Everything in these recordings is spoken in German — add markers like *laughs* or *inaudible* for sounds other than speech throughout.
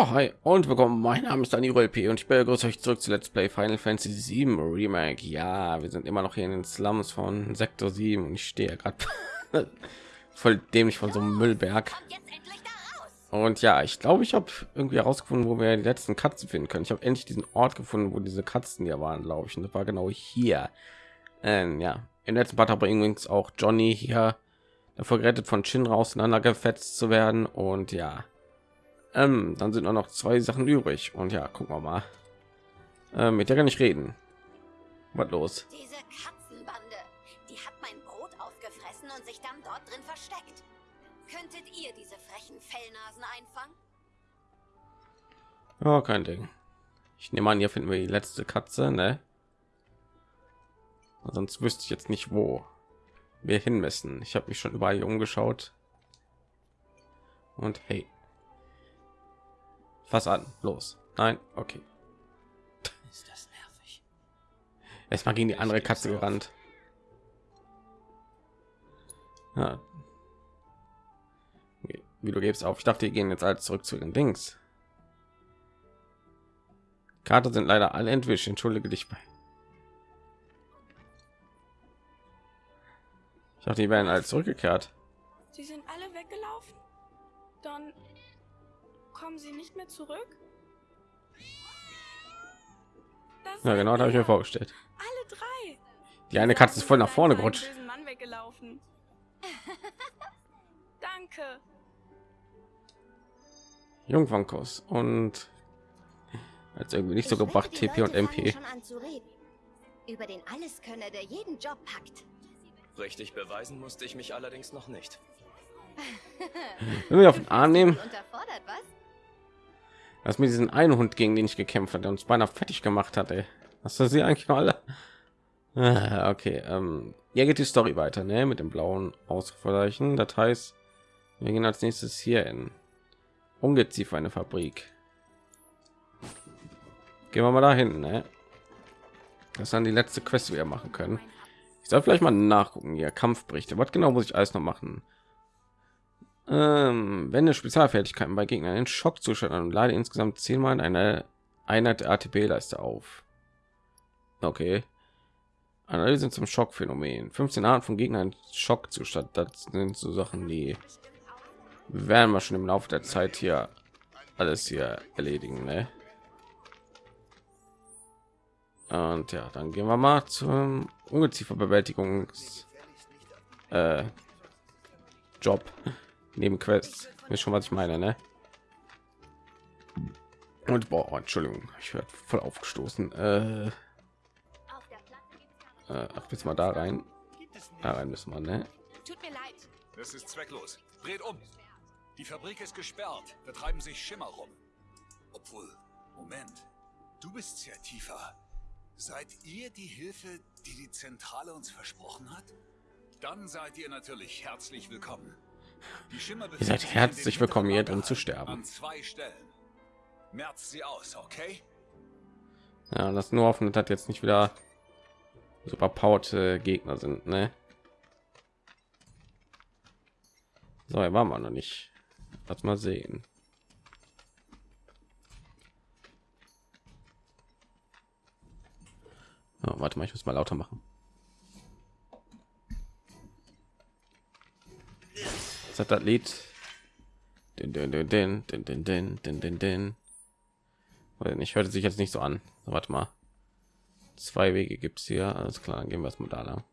So, hi und willkommen. Mein Name ist Daniel P. und ich begrüße euch zurück zu Let's Play Final Fantasy 7 Remake. Ja, wir sind immer noch hier in den Slums von Sektor 7 und ich stehe gerade *laughs* voll dämlich von so einem Müllberg. Und ja, ich glaube, ich habe irgendwie herausgefunden, wo wir die letzten Katzen finden können. Ich habe endlich diesen Ort gefunden, wo diese Katzen hier waren, glaube ich. Und das war genau hier. Ähm, ja, im letzten Part habe ich übrigens auch Johnny hier davor gerettet, von Shinra auseinandergefetzt zu werden. Und ja, ähm, dann sind nur noch zwei Sachen übrig. Und ja, gucken wir mal. Ähm, mit der kann ich reden. Was los? Diese Katzenbande, die hat mein Brot aufgefressen und sich dann dort drin versteckt. Könntet ihr diese frechen Fellnasen einfangen? Ja, kein Ding. Ich nehme an, hier finden wir die letzte Katze, ne? Sonst wüsste ich jetzt nicht, wo wir hin müssen. Ich habe mich schon überall hier umgeschaut. Und hey, Fass an, los. Nein, okay. Ist das nervig? Erstmal gegen die andere Katze gerannt. Ja. Wie du gibst auf. Ich dachte, die gehen jetzt alle zurück zu den Dings. Karte sind leider alle entwischt. Entschuldige dich bei. Ich dachte, die werden alle zurückgekehrt. Sie sind alle weggelaufen? Dann kommen sie nicht mehr zurück? Das Ja, genau, da habe ich mir vorgestellt. Alle drei. Die eine Katze ist voll nach vorne gerutscht. Mann weggelaufen. *laughs* Danke. Jungfernkuss und als irgendwie nicht so gebracht TP und MP. Über den Alleskönner, der jeden Job packt. Richtig beweisen musste ich mich allerdings noch nicht. Wenn wir auf den Arm nehmen, Unterfordert, was? Was mit diesen einen Hund gegen den ich gekämpft hat, der uns beinahe fertig gemacht hat, ey. Hast du sie eigentlich noch alle? Ah, Okay, ähm, hier geht die Story weiter, ne? Mit dem blauen Ausrufezeichen. Das heißt, wir gehen als nächstes hier in Ungeziefer eine Fabrik. Gehen wir mal dahin, ne? Das dann die letzte Quest, die wir machen können. Ich soll vielleicht mal nachgucken hier Kampfberichte. Was genau muss ich alles noch machen? Ähm, wende Spezialfertigkeiten bei Gegnern in Schockzustand an und lade insgesamt zehnmal in eine Einheit der ATP-Leiste auf. Okay. Analyse zum Schockphänomen. 15 Arten von Gegnern Schockzustand. Das sind so Sachen, die werden wir schon im Laufe der Zeit hier alles hier erledigen. Ne? Und ja, dann gehen wir mal zum Ungezieferbewältigungs äh, Job neben Quests. Ist schon was ich meine, ne? Und boah, Entschuldigung, ich werde voll aufgestoßen. Äh, äh, ach, jetzt mal da rein. Da rein müssen wir, ne? Tut mir leid. Das ist zwecklos. Dreht um. Die Fabrik ist gesperrt. Da treiben sich Schimmer rum. Obwohl, Moment. Du bist ja tiefer. Seid ihr die Hilfe, die die Zentrale uns versprochen hat? Dann seid ihr natürlich herzlich willkommen. Ihr seid herzlich willkommen, hier drin zu sterben. An zwei Stellen. Merzt sie aus, okay? Ja, das nur hoffen, dass jetzt nicht wieder super powered Gegner sind, ne? So, hier waren wir noch nicht. Lass mal sehen. Oh, warte mal, ich muss mal lauter machen. Hat das Lied? Den, den, den, den, den, den, den, den, den, Ich hörte sich jetzt nicht so an. Warte mal. Zwei Wege gibt es hier. Alles klar, gehen wir es mal da lang.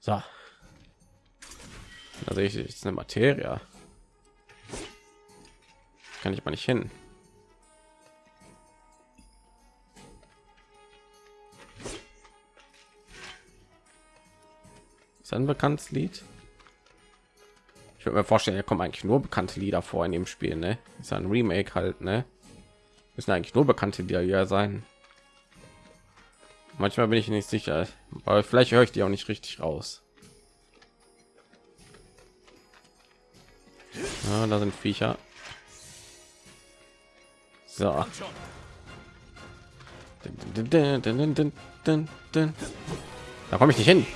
So. Da sehe ich jetzt eine Materie. Kann ich mal nicht hin. Ist ein bekanntes Lied? Ich würde mir vorstellen, da kommen eigentlich nur bekannte Lieder vor in dem Spiel, ne? Ist ein Remake halt, ne? Müssen eigentlich nur bekannte Lieder sein. Manchmal bin ich nicht sicher, aber vielleicht höre ich die auch nicht richtig raus. Ja, da sind Viecher. So. Da komme ich nicht hin.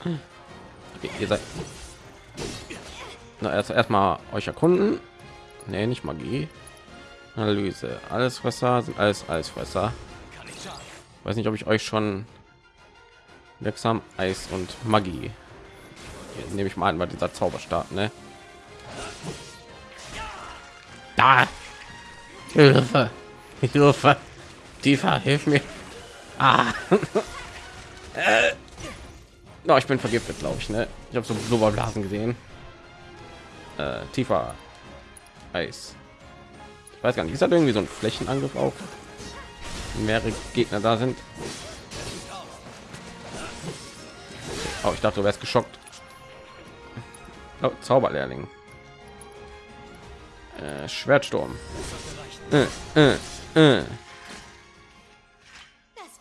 Okay, ihr seid. Na, erst erstmal euch erkunden. Nee, nicht Magie. Analyse. Alles Fresser sind alles Eisfresser. Weiß nicht, ob ich euch schon wirksam Eis und Magie. Hier nehme ich mal an, bei dieser Zauberstab, ne? Da! Hilfe! Hilfe! Tiefer, hilf mir! Ah! *laughs* No, ich bin vergiftet, glaube ich, ne? Ich habe so Blubberblasen gesehen. Äh, tiefer Eis. Ich weiß gar nicht, ist das irgendwie so ein Flächenangriff auf mehrere Gegner da sind? Oh, ich dachte, du wärst geschockt. Oh, Zauberlehrling. Äh, Schwertsturm. Äh, äh, äh.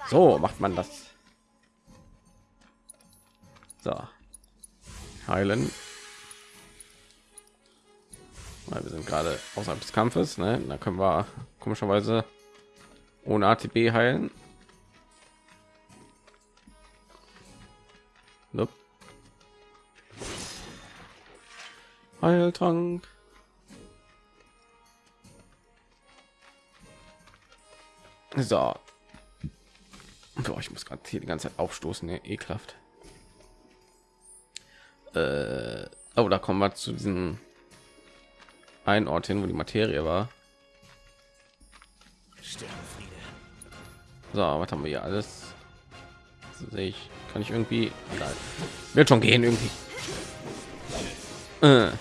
So macht man das. So. Heilen. Weil wir sind gerade außerhalb des Kampfes, ne? Da können wir komischerweise ohne ATB heilen. Nope. Heiltrank. So. Boah, ich muss gerade hier die ganze Zeit aufstoßen, ne? ekelhaft. Äh, oh, da kommen wir zu diesem einen Ort hin, wo die Materie war. So, was haben wir hier alles? Sehe ich, kann ich irgendwie, egal. wird schon gehen irgendwie. Äh.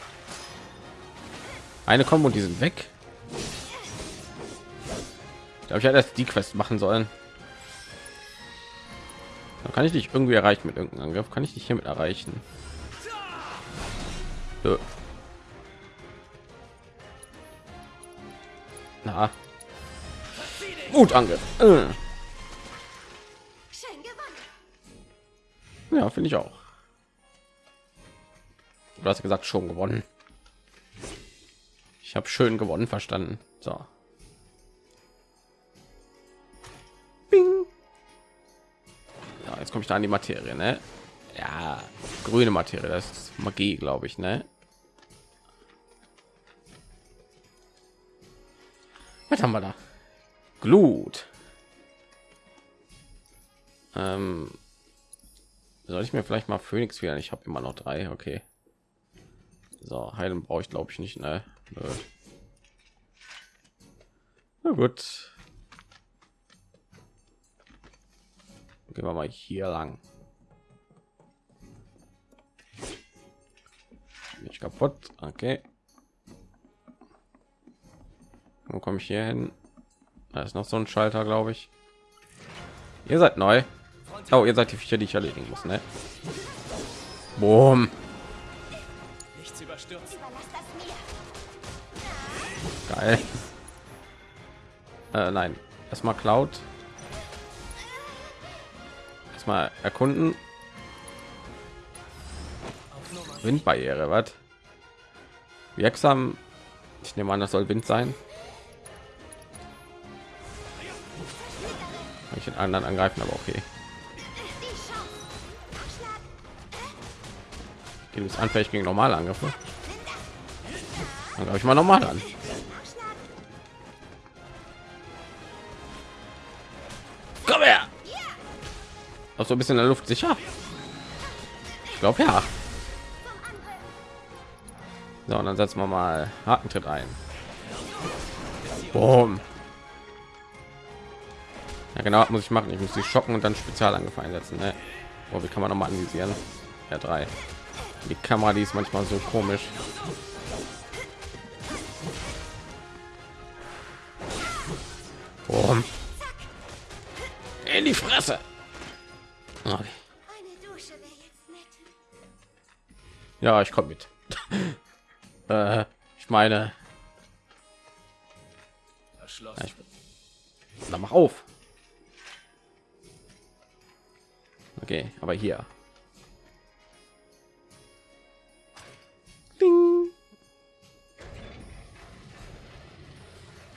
Eine kommen und die sind weg. Da habe ich ja erst die Quest machen sollen. Da kann ich dich irgendwie erreichen mit irgendeinem Angriff. Kann ich dich hiermit erreichen? Nö. Na. Wutangriff. Äh. Ja, finde ich auch. Du hast gesagt schon gewonnen. Ich habe schön gewonnen verstanden. So. Bing. Ja, jetzt komme ich da an die Materie, ne? Ja, grüne Materie, das ist Magie, glaube ich, ne? Was haben wir da? Glut. Ähm, soll ich mir vielleicht mal Phoenix wieder? Ich habe immer noch drei. Okay. So, heilen brauche ich glaube ich nicht. Ne? Nö. Na gut. Gehen wir mal hier lang. Nicht kaputt. Okay. Wo komme ich hier hin? Da ist noch so ein Schalter, glaube ich. Ihr seid neu. Oh, ihr seid die Viecher, die ich erledigen muss, ne? Boom. Geil. Äh, nein, erstmal Cloud. Erstmal erkunden. Windbarriere, was? Wirksam. Ich nehme an, das soll Wind sein. Ich den anderen angreifen, aber okay. Du bist anfällig gegen normale Angriffe. Dann glaube ich mal normal an. Komm her! Auch so ein bisschen in der Luft sicher. Ich glaube ja. So, und dann setzen wir mal harten Tritt ein. Boom. Ja, genau, muss ich machen. Ich muss die schocken und dann Spezialangriff einsetzen. Ne? Oh, wie kann man noch mal analysieren? Ja, drei. Die Kamera, die ist manchmal so komisch. Boom. In die Fresse. Okay. Ja, ich komme mit. *laughs* äh, ich meine, ich, na, mach auf. Okay, aber hier. Ding.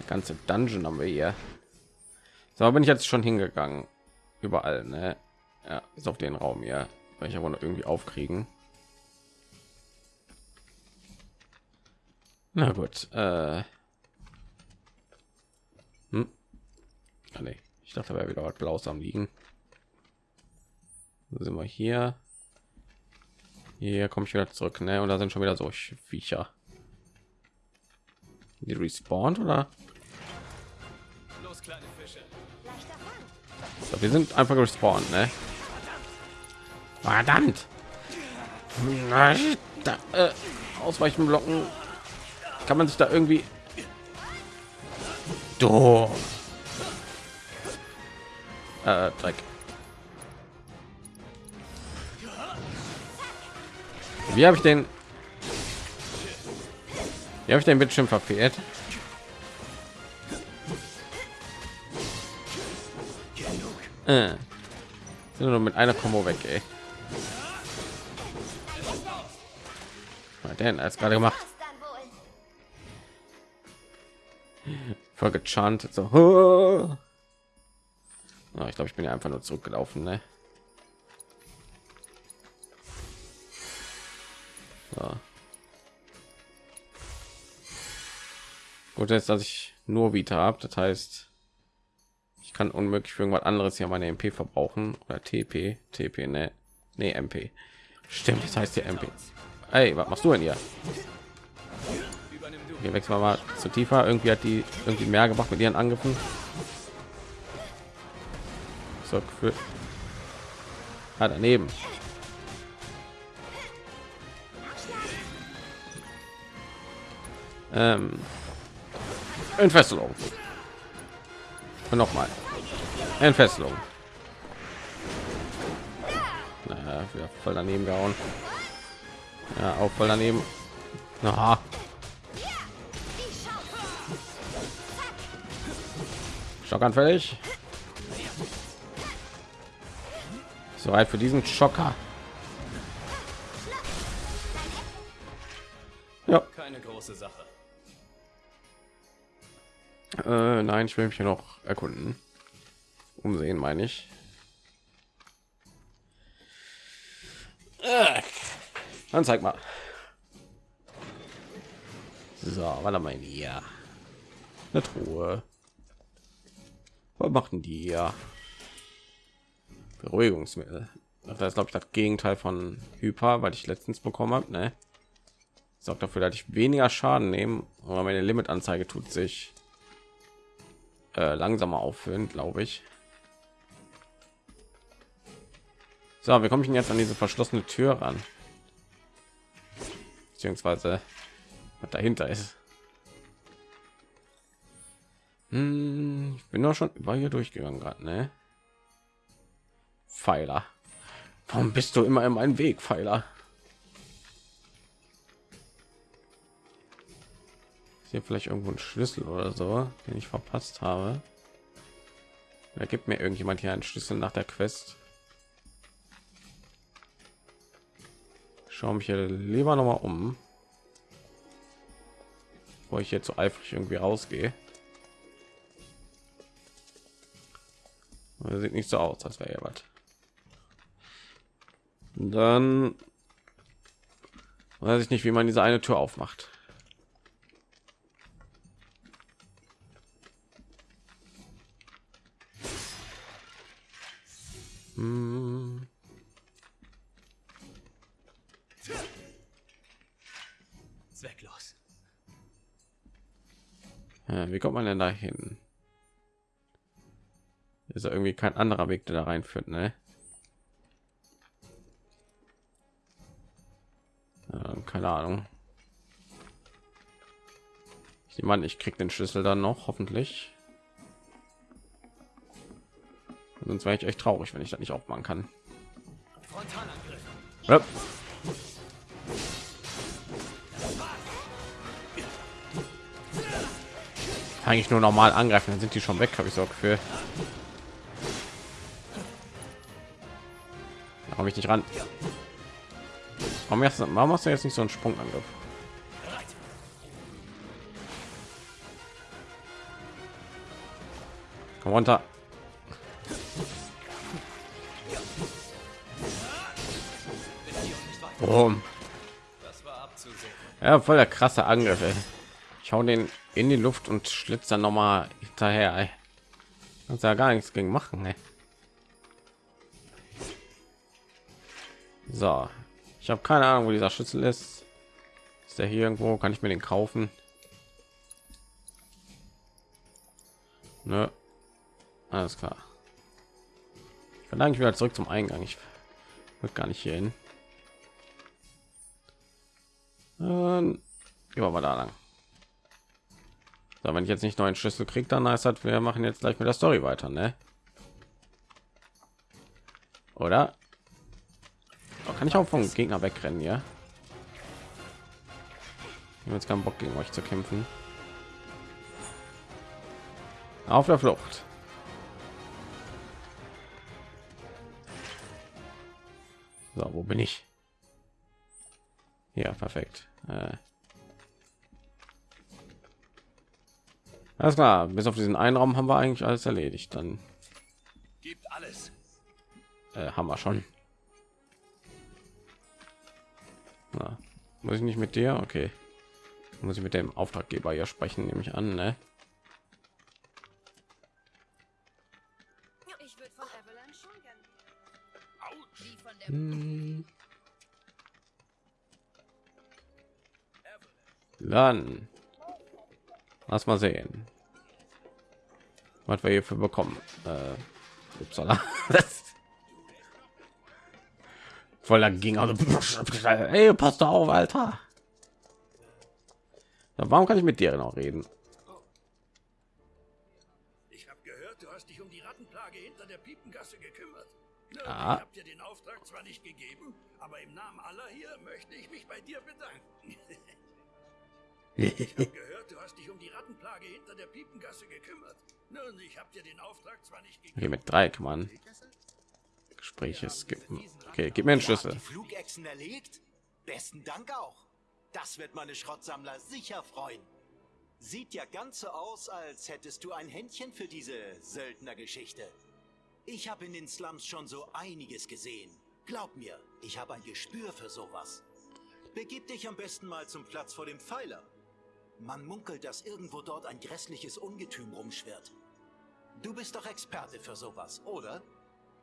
ganze Dungeon haben wir hier. So bin ich jetzt schon hingegangen. Überall, ne? Ja, ist auf den Raum hier. Weil ich aber noch irgendwie aufkriegen. Na gut. Äh. Hm? Ah, nee. Ich dachte, da wäre wieder was Blaues am liegen. Wo sind wir hier? Hier komme ich wieder zurück, ne? Und da sind schon wieder so Viecher. Die respawnt oder? Los, kleine Fische. So, wir sind einfach gespawnt, ne? Verdammt! Da, äh, ausweichen blocken. Kann man sich da irgendwie. Du. Äh, Dreck. Wie habe ich den? Wie habe ich den Bildschirm verfehlt? Äh. Sind nur mit einer Kombo weg, ey. Was denn als gerade gemacht? Voll gechantet so. Oh, ich glaube, ich bin ja einfach nur zurückgelaufen, ne? So. Gut ist, dass ich nur Vita habe, das heißt, ich kann unmöglich für irgendwas anderes hier meine MP verbrauchen oder TP, TP, ne, ne MP. Stimmt, das heißt hier MP. Ey, was machst du denn hier? Hier wechseln mal zu tiefer. Irgendwie hat die irgendwie mehr gemacht mit ihren Angriffen. So für ah, daneben. Ähm, Entfesselung. Und noch mal. Entfesselung. Naja, voll daneben gehauen. Ja, auch voll daneben. Aha. Schockanfällig. Soweit für diesen Schocker. Ja, Keine große Sache. äh, nein, ich will mich hier noch erkunden. Umsehen, meine ich. Äh, Dann zeig mal. So, warte mal hier. Eine Truhe. Was machten die ja? Beruhigungsmittel. Das ist glaube ich das Gegenteil von Hyper, weil ich letztens bekommen habe. Ne? Sorgt dafür, dass ich weniger Schaden nehme, aber meine Limitanzeige tut sich äh, langsamer auffüllen, glaube ich. So, wie komme ich denn jetzt an diese verschlossene Tür ran? Beziehungsweise was dahinter ist. Hm, ich bin doch schon über hier durchgegangen gerade, ne? Pfeiler. Warum bist du immer in meinem Weg, Pfeiler? Ist hier vielleicht irgendwo ein Schlüssel oder so, den ich verpasst habe? Da gibt mir irgendjemand hier einen Schlüssel nach der Quest. Schau mich hier lieber noch mal um, wo ich jetzt so eifrig irgendwie rausgehe. Das sieht nicht so aus, als wäre ja was. Dann weiß ich nicht, wie man diese eine Tür aufmacht. Hm. Zwecklos. Ja, wie kommt man denn da hin? Ist irgendwie kein anderer Weg, der da reinführt, ne? Keine Ahnung. Ich nehme ich krieg den Schlüssel dann noch, hoffentlich. Sonst wäre ich echt traurig, wenn ich das nicht aufmachen kann. Ja. Eigentlich nur normal angreifen, dann sind die schon weg, habe ich so Gefühl. Komme ich nicht ran. Warum, erst, warum machst du jetzt nicht so einen Sprungangriff? Komm runter. Boom. Ja, voll der krasse Angriff. Ey. Ich hau den in die Luft und schlitz dann noch mal hinterher. Ey. Kannst ja gar nichts gegen machen. Ey. So, ich habe keine Ahnung, wo dieser Schlüssel ist. Ist der hier irgendwo? Kann ich mir den kaufen? Ne? Alles klar. Ich will eigentlich wieder zurück zum Eingang. Ich will gar nicht hier hin. Ähm, gehen wir mal da lang. So, wenn ich jetzt nicht neuen Schlüssel kriege, dann heißt das, wir machen jetzt gleich mit der Story weiter, ne? Oder? Kann ich auch vom Gegner wegrennen, ja? Ich habe jetzt keinen Bock gegen euch zu kämpfen. Auf der Flucht. So, wo bin ich? Ja, perfekt. Äh. Alles klar, bis auf diesen einen Raum haben wir eigentlich alles erledigt. Dann Gibt alles. äh, haben wir schon. Na, muss ich nicht mit dir? Okay. Muss ich mit dem Auftraggeber ja sprechen, nehme ich an, ne? Hm. Dann lass mal sehen, was wir hier für bekommen. Äh, upsala. *laughs* Voller ging also Ey, passt doch auf, Alter. Ja, warum kann ich mit dir noch reden? Ich habe gehört, du hast dich um die Rattenplage hinter der Piepengasse gekümmert. Nun, Ah. Ich habe dir den Auftrag zwar nicht gegeben, aber im Namen aller hier möchte ich mich bei dir bedanken. *laughs* ich habe gehört, du hast dich um die Rattenplage hinter der Piepengasse gekümmert. Nun, ich habe dir den Auftrag zwar nicht gegeben. Hier mit drei kann man Gespräche skippen. Okay, gib mir einen Schlüssel. Flugechsen erlegt? Besten Dank auch. Das wird meine Schrottsammler sicher freuen. Sieht ja ganz so aus, als hättest du ein Händchen für diese Söldnergeschichte. Ich habe in den Slums schon so einiges gesehen. Glaub mir, ich habe ein Gespür für sowas. Begib dich am besten mal zum Platz vor dem Pfeiler. Man munkelt, dass irgendwo dort ein grässliches Ungetüm rumschwirrt. Du bist doch Experte für sowas, oder?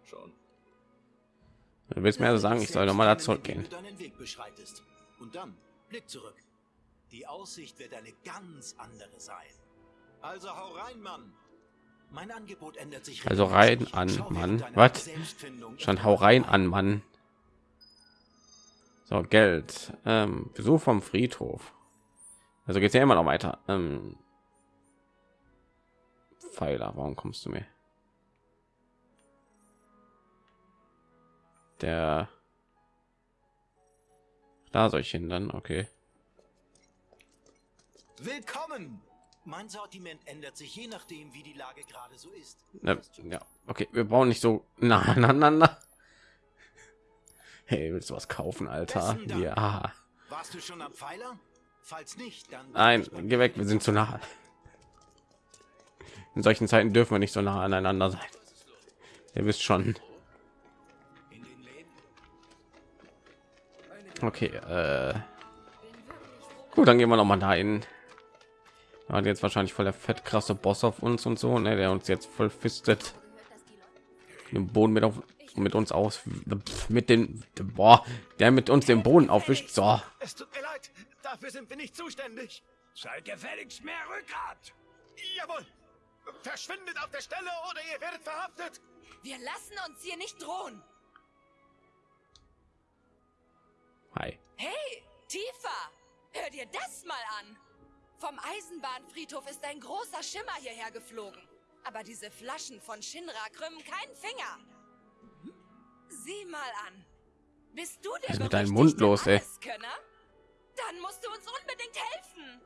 Schon. Du willst mir also sagen, ich soll noch mal da zurückgehen. Deinen Weg beschreitest. Und dann Blick zurück. Die Aussicht wird eine ganz andere sein. Also hau rein, Mann. Mein Angebot ändert sich. Also rein an, Mann. Was? Schon hau rein an, Mann. So, Geld. Ähm, Besuch vom Friedhof. Also geht's ja immer noch weiter. Ähm, Pfeiler, warum kommst du mir? Der da soll ich hin dann, okay. Willkommen! Mein Sortiment ändert sich je nachdem, wie die Lage gerade so ist. Ne, ja, okay, wir brauchen nicht so nah *laughs* aneinander. Hey, willst du was kaufen, Alter? Ja. Warst du schon am Pfeiler? Falls nicht, dann. Nein, geh weg, wir sind zu nah. In solchen Zeiten dürfen wir nicht so nah aneinander sein. Ihr wisst schon. Okay, äh. Gut, dann gehen wir noch mal dahin. Da hat jetzt wahrscheinlich voll der fett krasse Boss auf uns und so, ne, der uns jetzt voll fistet. Den Boden mit auf mit uns aus mit den boah, der mit uns den Boden aufwischt. So, Es tut mir leid, dafür sind wir nicht zuständig. Seid gefälligst mehr Rückgrat. Jawohl! Verschwindet auf der Stelle oder ihr werdet verhaftet! Wir lassen uns hier nicht drohen. Hi. Hey, Tifa, hör dir das mal an. Vom Eisenbahnfriedhof ist ein großer Schimmer hierher geflogen. Aber diese Flaschen von Shinra krümmen keinen Finger. Sieh mal an. Bist du der Was ist mit deinem Mund los, ey? Dann musst du uns unbedingt helfen.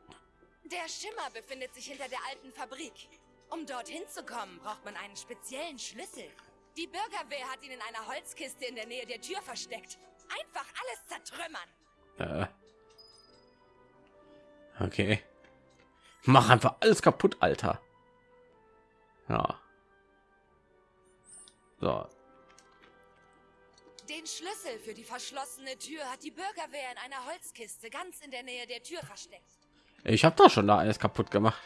Der Schimmer befindet sich hinter der alten Fabrik. Um dorthin zu kommen, braucht man einen speziellen Schlüssel. Die Bürgerwehr hat ihn in einer Holzkiste in der Nähe der Tür versteckt. Einfach alles zertrümmern. Äh. Okay. Mach einfach alles kaputt, Alter. Ja. So, Den Schlüssel für die verschlossene Tür hat die Bürgerwehr in einer Holzkiste ganz in der Nähe der Tür versteckt. Ich habe doch schon da alles kaputt gemacht.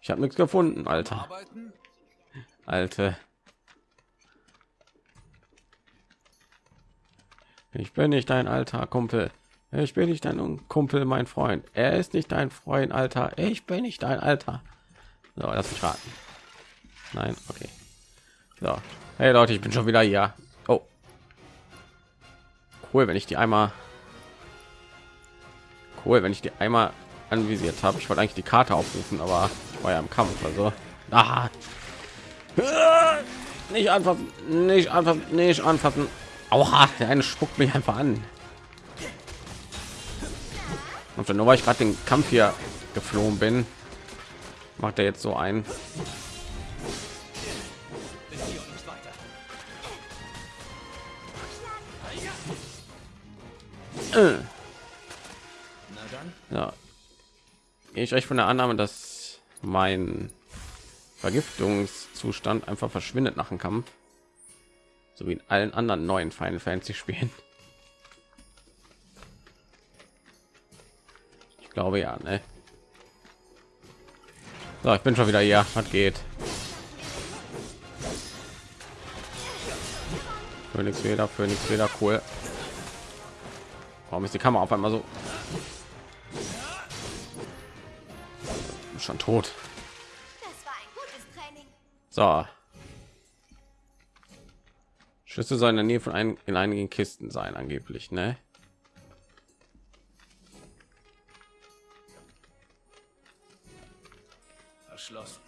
Ich habe nichts gefunden, Alter. Arbeiten? Alte. Ich bin nicht dein alter Kumpel. Ich bin nicht dein Kumpel, mein Freund. Er ist nicht dein Freund, Alter. Ich bin nicht dein Alter. So, lass mich raten. Nein, okay. So. Hey Leute, ich bin schon wieder hier. Oh. Cool, wenn ich die einmal cool, wenn ich die einmal anvisiert habe. Ich wollte eigentlich die Karte aufrufen, aber war ja im Kampf, also ah. nicht anfassen, nicht anfassen, nicht anfassen. Aua, der eine spuckt mich einfach an. Und nur weil ich gerade den Kampf hier geflohen bin, macht er jetzt so ein. Äh. Ja. Gehe ich euch von der Annahme, dass mein Vergiftungszustand einfach verschwindet nach dem Kampf, so wie in allen anderen neuen Final Fantasy Spielen. Ich glaube ja, ne? So, ich bin schon wieder hier. Was geht? Phoenix wieder, Phoenix wieder, cool. Warum ist die Kamera auf einmal so schon tot. So. Schlüssel sollen in der Nähe von ein, in einigen Kisten sein, angeblich, ne? Verschlossen.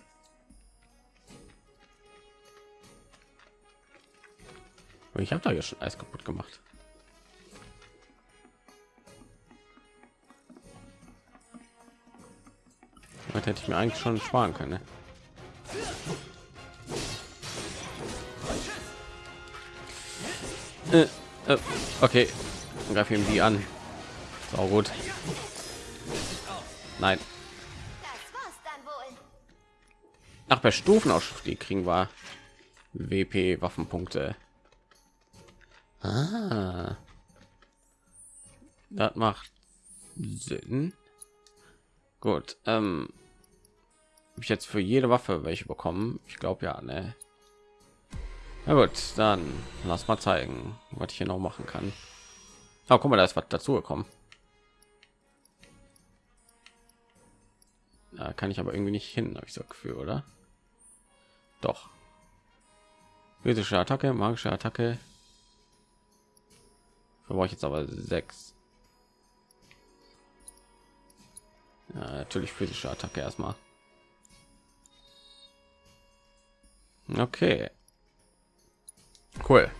Ich habe da ja schon alles kaputt gemacht. Das hätte ich mir eigentlich schon sparen können. Ne? Äh, äh, okay, greife ihm die an. So gut. Nein. Ach, bei Stufenausstieg kriegen wir WP Waffenpunkte. Ah. Das macht Sinn. Gut. Ähm, ich jetzt für jede Waffe welche bekommen? Ich glaube ja, ne. Na gut, dann lass mal zeigen, was ich hier noch machen kann. Oh, guck mal, da ist was dazu gekommen. Da kann ich aber irgendwie nicht hin, habe ich so Gefühl, oder? Doch. Physische Attacke, magische Attacke. Da brauche ich jetzt aber sechs. Ja, natürlich physische Attacke erstmal. Okay. Cool.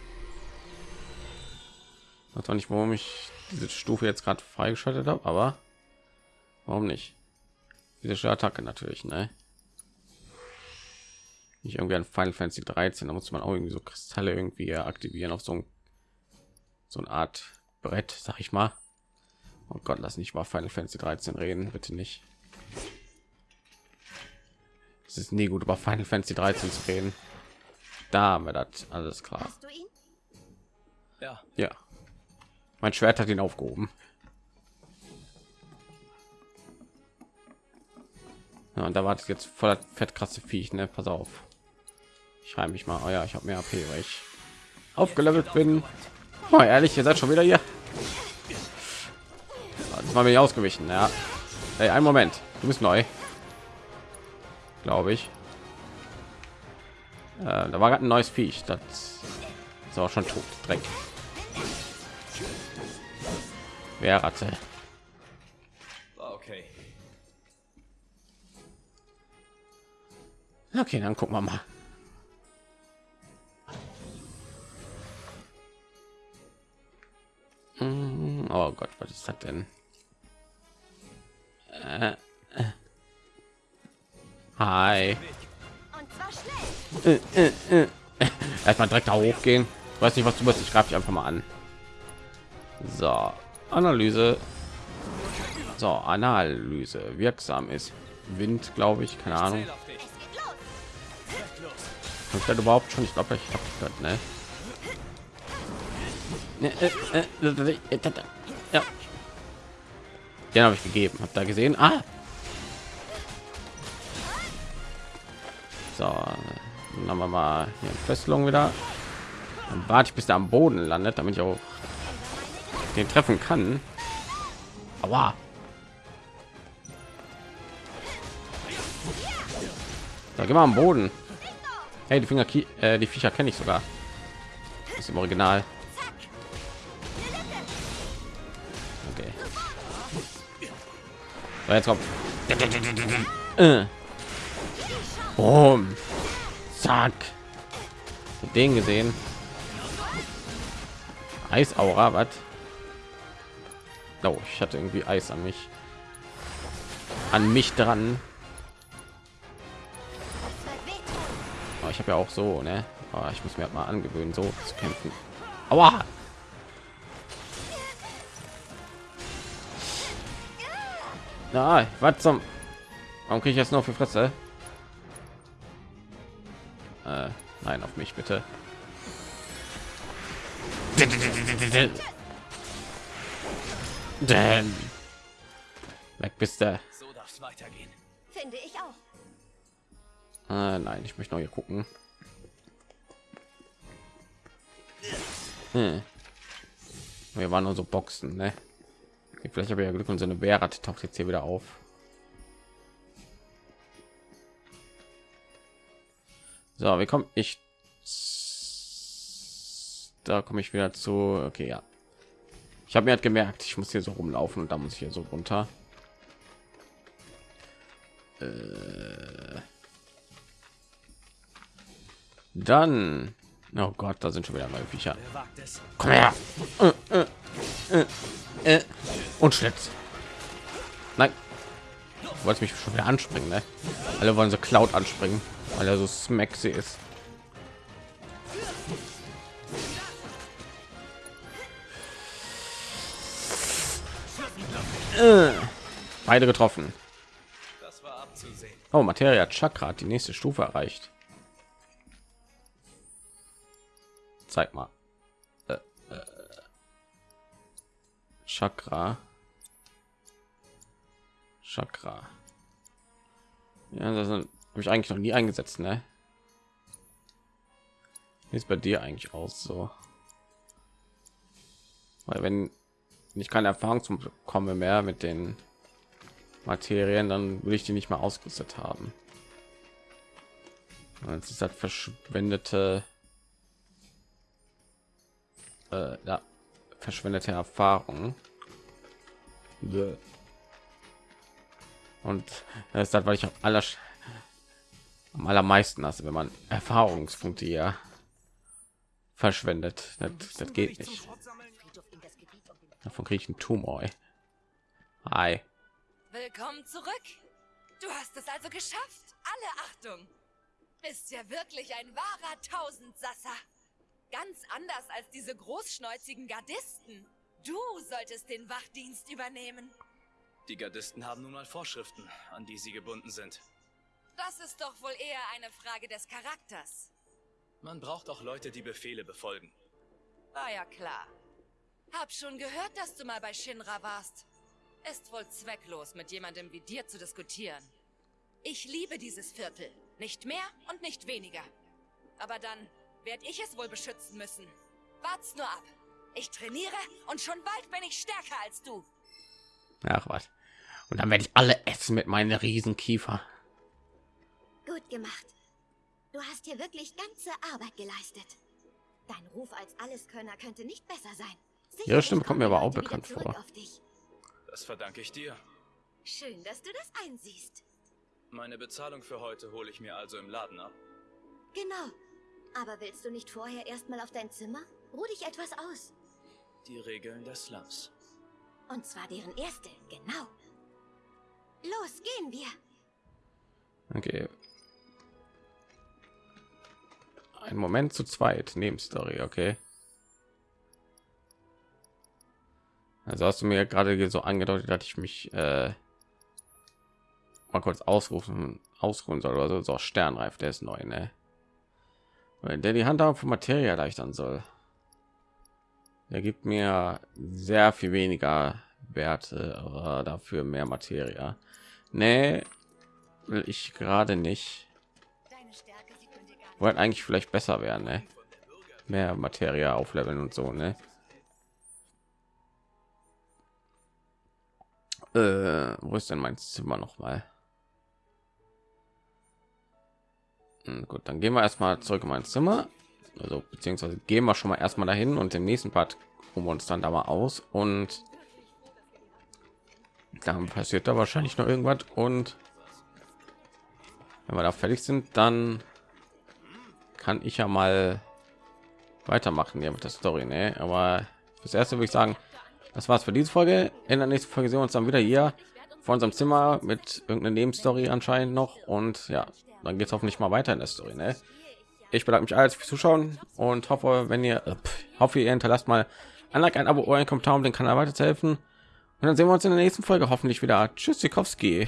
weiß auch nicht, warum ich diese Stufe jetzt gerade freigeschaltet habe, aber warum nicht? Diese Attacke natürlich, ne? Nicht irgendwie ein Final Fantasy 13, da muss man auch irgendwie so Kristalle irgendwie aktivieren auf so ein so eine Art Brett, sag ich mal. Oh Gott, lass nicht mal Final Fantasy 13 reden, bitte nicht. Es ist nie gut über Final Fantasy 13 zu reden. Da haben wir das alles klar. Ja. Ja. Mein Schwert hat ihn aufgehoben. Ja, und da wartet jetzt voller fett krasse Viech, ne? Pass auf. Ich schreibe mich mal. Oh ja, ich habe mehr AP, weil ich aufgelevelt bin. Oh, ehrlich, ihr seid schon wieder hier. Das war mir ausgewichen, ja. Hey, einen Moment. Du bist neu. Glaube ich. Äh, da war gerade ein neues Viech. Das ist auch schon tot. Dreck. Wer Ratte? Okay. Okay, dann gucken wir mal. Hm, oh Gott, was ist das denn? Äh, äh. Hi. Äh, äh, äh. Erstmal direkt da hochgehen. Weiß nicht, was du bist. Ich greife dich einfach mal an. So, Analyse. So, Analyse. Wirksam ist Wind, glaube ich. Keine Ahnung. Und dann überhaupt schon, ich glaube, ich habe gehört, ne? Ja. Den habe ich gegeben. Habt da gesehen? Ah. So, dann haben wir mal hier Fesselung wieder. Dann warte ich, bis er am Boden landet, damit ich auch den treffen kann. Aber da gehen wir am Boden. Hey, die Finger, äh, die Viecher kenne ich sogar. Ist im Original. Okay. So, jetzt kommt. Äh. Boom. Zack. Den gesehen. Eisaura, was? Oh, ich hatte irgendwie Eis an mich. An mich dran. Oh, ich habe ja auch so, ne? Oh, ich muss mir halt mal angewöhnen, so zu kämpfen. Aua! Na, was zum? Warum kriege ich jetzt noch für Fresse? Äh, nein, auf mich bitte. Denn weg bist du. So darf es weitergehen. Finde ich auch. Äh, nein, ich möchte noch hier gucken. Hm. Wir waren nur so Boxen, ne? Vielleicht habe ich ja Glück und so eine Bärratte taucht jetzt hier wieder auf. So, wie komme ich? Da komme ich wieder zu. Okay, ja. Ich habe mir halt gemerkt, ich muss hier so rumlaufen und da muss ich hier so runter. Äh dann, oh Gott, da sind schon wieder neue Viecher. Komm her. Äh, äh, und Schlitz. Nein. Wollte mich schon wieder anspringen, ne? Alle wollen so Cloud anspringen, weil er so smaxy ist. Äh, beide getroffen. Das war abzusehen. Oh, Materia Chakra hat die nächste Stufe erreicht. Zeig mal. Äh, äh. Chakra. Chakra. Ja, das habe ich eigentlich noch nie eingesetzt, ne? Ist bei dir eigentlich aus so? Weil wenn ich keine Erfahrung zum komme mehr mit den Materien, dann will ich die nicht mehr ausgerüstet haben. Es ist halt verschwendete äh, ja, verschwendete Erfahrung. Und das ist das, weil ich am, aller, am allermeisten hasse, wenn man Erfahrungspunkte ja verschwendet. Das, das geht nicht. Davon kriege ich einen Tumor. Ey. Hi. Willkommen zurück. Du hast es also geschafft. Alle Achtung. Bist ja wirklich ein wahrer Tausendsasser. Ganz anders als diese großschnäuzigen Gardisten. Du solltest den Wachdienst übernehmen. Die Gardisten haben nun mal Vorschriften, an die sie gebunden sind. Das ist doch wohl eher eine Frage des Charakters. Man braucht auch Leute, die Befehle befolgen. War ja klar. Hab schon gehört, dass du mal bei Shinra warst. Ist wohl zwecklos, mit jemandem wie dir zu diskutieren. Ich liebe dieses Viertel. Nicht mehr und nicht weniger. Aber dann werde ich es wohl beschützen müssen. Wart's nur ab. Ich trainiere und schon bald bin ich stärker als du. Ach was. Und dann werde ich alle essen mit meinen Riesenkiefer. Gut gemacht. Du hast hier wirklich ganze Arbeit geleistet. Dein Ruf als Alleskönner könnte nicht besser sein. Ihre Stimme kommt mir aber auch bekannt vor. Das verdanke ich dir. Schön, dass du das einsiehst. Meine Bezahlung für heute hole ich mir also im Laden ab. Genau. Aber willst du nicht vorher erstmal auf dein Zimmer? Ruh dich etwas aus. Die Regeln des Slums. Und zwar deren erste, genau. Los, gehen wir. Okay. Ein Moment zu zweit, Nebenstory, okay. Also hast du mir gerade so angedeutet, dass ich mich äh, mal kurz ausrufen, ausruhen soll oder so. so Sternreif, der ist neu, ne? der die Handhabung von Materie erleichtern soll. Er gibt mir sehr viel weniger Werte, dafür mehr Materie. Nee, will ich gerade nicht. Wollte eigentlich vielleicht besser werden, ne? Mehr Materie aufleveln und so, ne? Äh, wo ist denn mein Zimmer noch mal? Hm, gut, dann gehen wir erstmal zurück in mein Zimmer. Also beziehungsweise gehen wir schon mal erstmal dahin und im nächsten Part wir uns dann da mal aus und dann passiert da wahrscheinlich noch irgendwas und wenn wir da fertig sind, dann kann ich ja mal weitermachen hier mit der Story, ne? Aber das erste würde ich sagen, das war's für diese Folge. In der nächsten Folge sehen wir uns dann wieder hier vor unserem Zimmer mit irgendeiner Nebenstory anscheinend noch und ja, dann geht es hoffentlich mal weiter in der Story, ne? Ich bedanke mich alles fürs Zuschauen und hoffe, wenn ihr äh, hoffe, ihr hinterlasst mal ein Like, ein Abo oder ein Kommentar, um den Kanal weiterzuhelfen. Und dann sehen wir uns in der nächsten Folge hoffentlich wieder. Tschüss, Sikowski.